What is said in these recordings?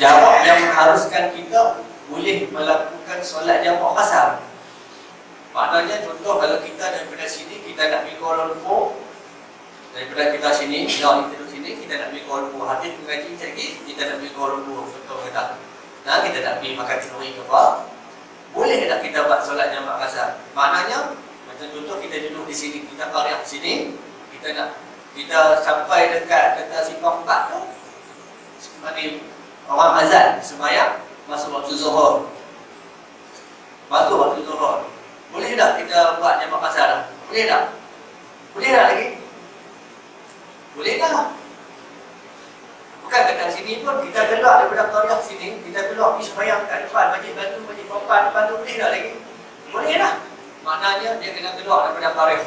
jarak yang mengharuskan kita boleh melakukan solat jamak kasar maknanya contoh kalau kita daripada sini kita nak pergi Kuala Lumpur. Daripada kita sini kalau kita duduk sini kita nak pergi Kuala Lumpur. Hadis mengaji lagi kita nak pergi Kuala Lumpur. Contoh kata nah kita nak pergi makan kenduri ke apa? Boleh tak kita buat solat jamak kasar maknanya macam contoh kita duduk di sini kita karya di sini kita nak kita sampai dekat dekat simpang 4 tu sebenarnya orang azan sembahyang masuk waktu zuhur. Masuk waktu zuhur. Boleh tak kita buat jamak kasar? Boleh tak? Boleh tak lagi? Boleh tak? Bukan dekat sini pun kita keluar daripada qaryah sini, kita keluar pergi sembahyang kat depan masjid batu, masjid perempuan depan tu boleh tak lagi? Boleh tak? Maknanya dia kena keluar daripada qaryah.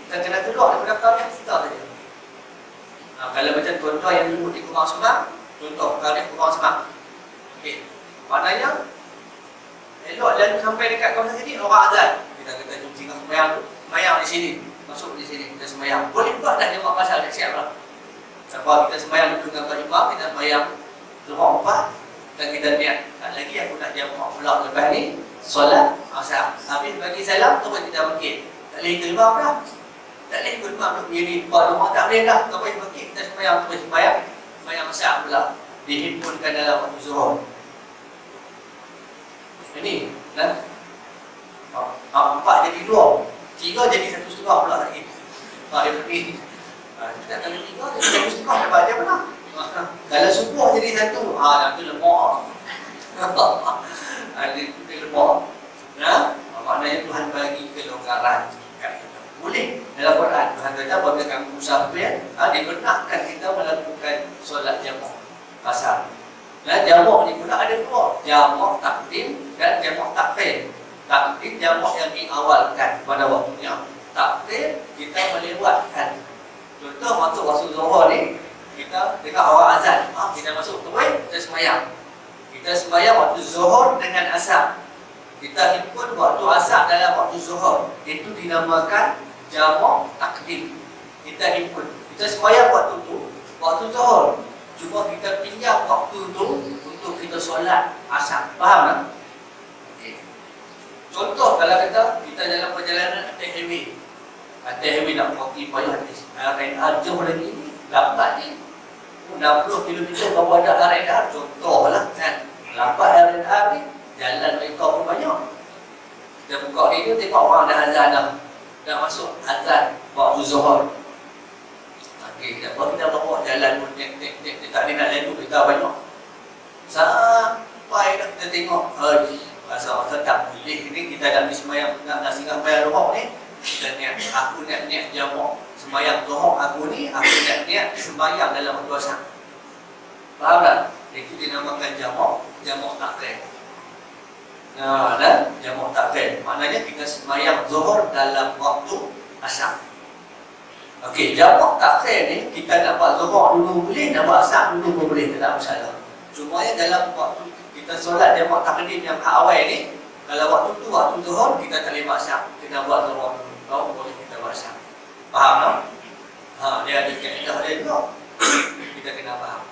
Kita kena keluar daripada qaryah kita saja. Nah, kalau macam contoh yang dulu di Kumang Semang, contoh karya Kumang Semang. Okey. Maknanya elok lalu sampai dekat kawasan sini orang azan. Kita kata jom singgah sembahyang tu. Sembahyang di sini. Masuk di sini kita sembahyang. Boleh buat dah jemaah pasal dah siap lah. Sebab kita sembahyang dengan Tuan Imam, kita sembahyang Luar empat dan kita niat tak lagi aku nak jemaah pula lepas ni solat asar. Habis bagi salam tu kita mungkin. Tak boleh terima dah. Tak boleh ikut imam duduk diri Buat rumah tak boleh dah Tak boleh pergi Kita sembahyang Kita sembahyang Sembahyang masak pula Dihimpunkan dalam waktu zuhur. Ini kan? Empat jadi dua. Tiga jadi satu setengah pula lagi. Tak dia pergi. Kita kalau tiga jadi satu setengah Dapat dia pernah Kalau subuh jadi satu Haa nanti lemak Ada lemak Nah, maknanya Tuhan bagi kelonggaran boleh dalam Quran Tuhan kata apabila kamu musafir ha, dibenarkan kita melakukan solat jamak kasar dan jamak ni pula ada dua. Jamak takdim dan jamak takfir. Takdim jamak yang diawalkan pada waktunya. Takfir kita melewatkan. Contoh masuk waktu zuhur ni kita dekat awal azan. Ha, kita masuk tu kita semayang kita semayang waktu zuhur dengan asar. Kita himpun waktu asar dalam waktu zuhur. Itu dinamakan jamak takdim. Kita himpun. Kita sembahyang waktu tu waktu zuhur cuma kita pinjam waktu tu untuk kita solat asar. Faham tak? Okay. contoh kalau kata kita dalam perjalanan atas highway atas highway nak pergi payah atas RNR jauh lagi ni lambat ni. 60 km bawa ada RNR contoh lah kan? Lambat RNR ni jalan mereka pun banyak. Kita buka radio tengok orang dah azan dah nak masuk azan waktu zuhur. Okey, kita buat kita bawa jalan pun nek nek nek tak ada nak lalu kita banyak. Sampai dah kita tengok, hai, rasa tetap boleh ni kita dah semayang nak nak singgah bayar roh ni. Dan niat aku niat niat jamak semayang roh aku ni aku niat niat sembahyang dalam waktu asar. Faham tak? Itu dinamakan jamak, jamak takrif. Dan jamak takhir. Maknanya kita semayang zuhur dalam waktu asar. Okey, jamak takhir ni kita nak buat zuhur dulu boleh, nak buat asar dulu pun boleh, tak masalah. Cuma ya dalam waktu kita solat jamak takhir yang hak awal ni, kalau waktu tu waktu zuhur kita tak boleh buat asar. Kita buat zuhur dulu, baru boleh kita buat asar. Faham tak? Ha, dia ada kaedah dia juga. kita kena faham.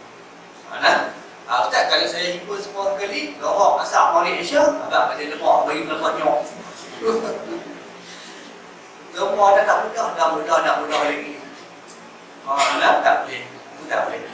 Ha, Ustaz, kalau saya himpun semua kali, lorok asap Mari Asia, agak ada lemak bagi lemak nyok. semua dah tak mudah, dah mudah, dah mudah lagi. Ha, nah, tak boleh. tak boleh.